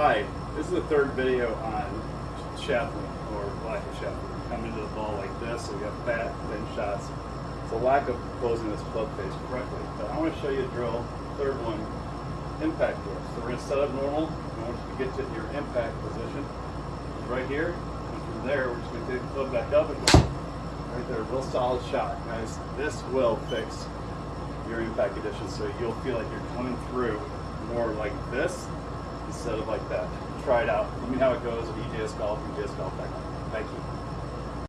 Hi, this is the third video on shaft lean or lack of shaft lean. We come into the ball like this, so we have fat, thin shots. It's a lack of closing this club face correctly. But I want to show you a drill, third one, impact drill. So we're going to set up normal. I want you to get to your impact position. Right here, and from there, we're just going to take the club back up and go right there, real solid shot. Guys, this will fix your impact condition so you'll feel like you're coming through more like this instead of like that. Try it out. Let me know how it goes at EJS Golf, EJS Golf.com.